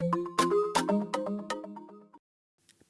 you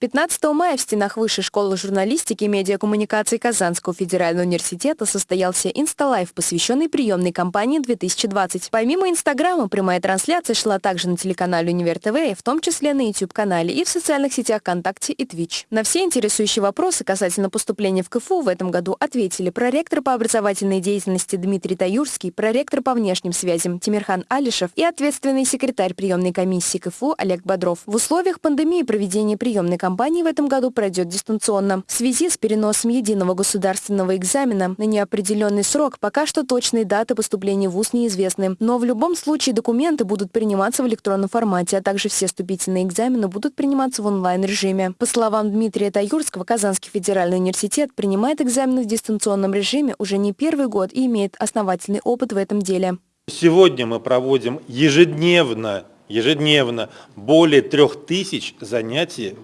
15 мая в стенах Высшей школы журналистики и медиакоммуникации Казанского федерального университета состоялся InstaLive, посвященный приемной кампании 2020. Помимо Инстаграма, прямая трансляция шла также на телеканале Универ ТВ, в том числе на YouTube-канале и в социальных сетях ВКонтакте и Twitch. На все интересующие вопросы касательно поступления в КФУ в этом году ответили проректор по образовательной деятельности Дмитрий Таюрский, проректор по внешним связям Тимирхан Алишев и ответственный секретарь приемной комиссии КФУ Олег Бодров. В условиях пандемии проведение приемной кампании кампании в этом году пройдет дистанционно. В связи с переносом единого государственного экзамена на неопределенный срок пока что точные даты поступления в ВУЗ неизвестны. Но в любом случае документы будут приниматься в электронном формате, а также все вступительные экзамены будут приниматься в онлайн-режиме. По словам Дмитрия Таюрского, Казанский федеральный университет принимает экзамены в дистанционном режиме уже не первый год и имеет основательный опыт в этом деле. Сегодня мы проводим ежедневно ежедневно более трех тысяч занятий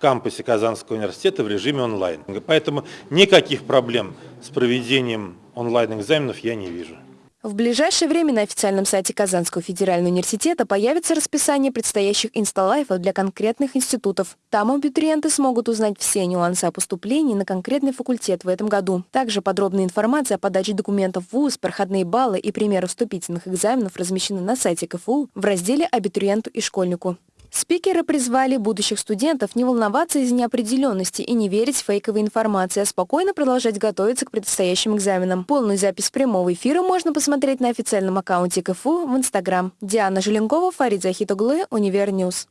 кампусе Казанского университета в режиме онлайн. Поэтому никаких проблем с проведением онлайн-экзаменов я не вижу. В ближайшее время на официальном сайте Казанского федерального университета появится расписание предстоящих инсталайфов для конкретных институтов. Там абитуриенты смогут узнать все нюансы о поступлении на конкретный факультет в этом году. Также подробная информация о подаче документов в ВУЗ, проходные баллы и примеры вступительных экзаменов размещены на сайте КФУ в разделе «Абитуриенту и школьнику». Спикеры призвали будущих студентов не волноваться из-за неопределенности и не верить фейковой информации, а спокойно продолжать готовиться к предстоящим экзаменам. Полную запись прямого эфира можно посмотреть на официальном аккаунте КФУ в Инстаграм. Диана Желенкова, Фарид Захитоглы, Универ News.